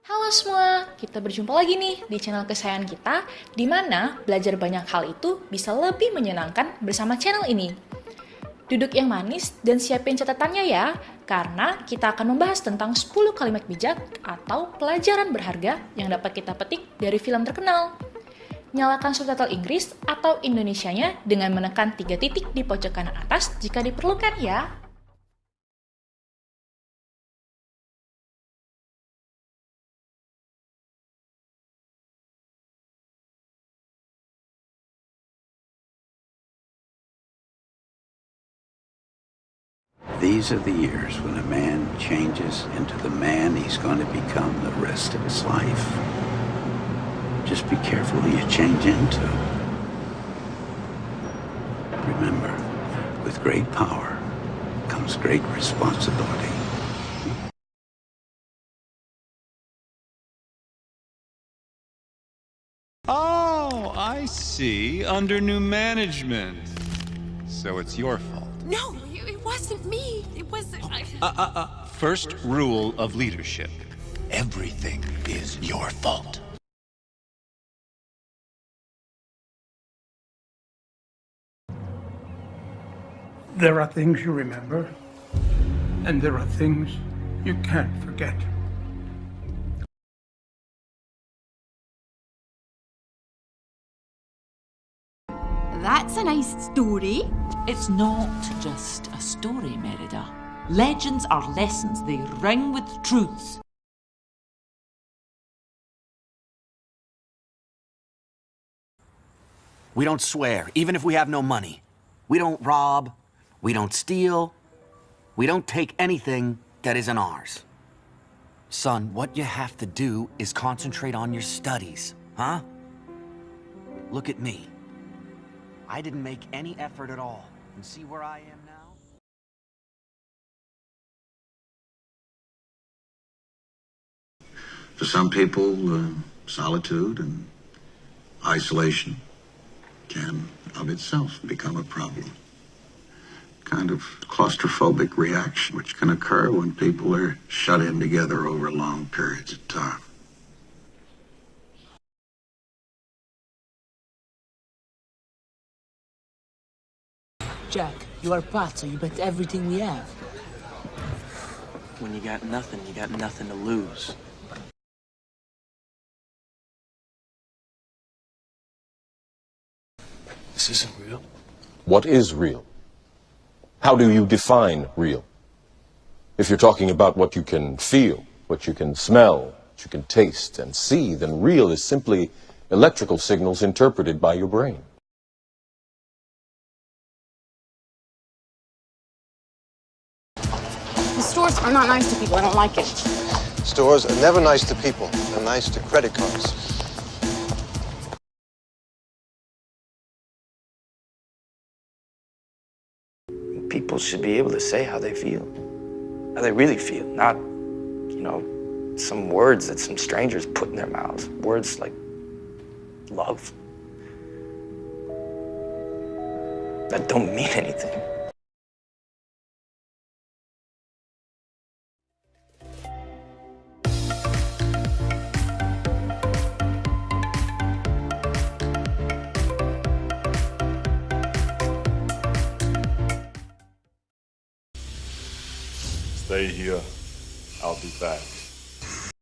Halo semua, kita berjumpa lagi nih di channel kesayangan kita, di mana belajar banyak hal itu bisa lebih menyenangkan bersama channel ini. Duduk yang manis dan siapin catatannya ya, karena kita akan membahas tentang 10 kalimat bijak atau pelajaran berharga yang dapat kita petik dari film terkenal. Nyalakan subtitle Inggris atau Indonesianya dengan menekan tiga titik di pojok kanan atas jika diperlukan ya. These are the years when a man changes into the man he's going to become the rest of his life. Just be careful who you change into. Remember, with great power comes great responsibility. Oh, I see. Under new management. So it's your fault. No, it wasn't me. It was. I... Uh, uh, uh. First rule of leadership everything is your fault. There are things you remember, and there are things you can't forget. That's a nice story. It's not just a story, Merida. Legends are lessons, they ring with truths. We don't swear, even if we have no money. We don't rob. We don't steal. We don't take anything that isn't ours. Son, what you have to do is concentrate on your studies, huh? Look at me. I didn't make any effort at all. And see where I am now? For some people, uh, solitude and isolation can, of itself, become a problem. Kind of claustrophobic reaction, which can occur when people are shut in together over long periods of time. Jack, you are Pat, so you bet everything we have. When you got nothing, you got nothing to lose. This isn't real. What is real? How do you define real? If you're talking about what you can feel, what you can smell, what you can taste and see, then real is simply electrical signals interpreted by your brain. The stores are not nice to people. I don't like it. Stores are never nice to people. They're nice to credit cards. People should be able to say how they feel. How they really feel, not, you know, some words that some strangers put in their mouths. Words like love. That don't mean anything. Stay here. I'll be back.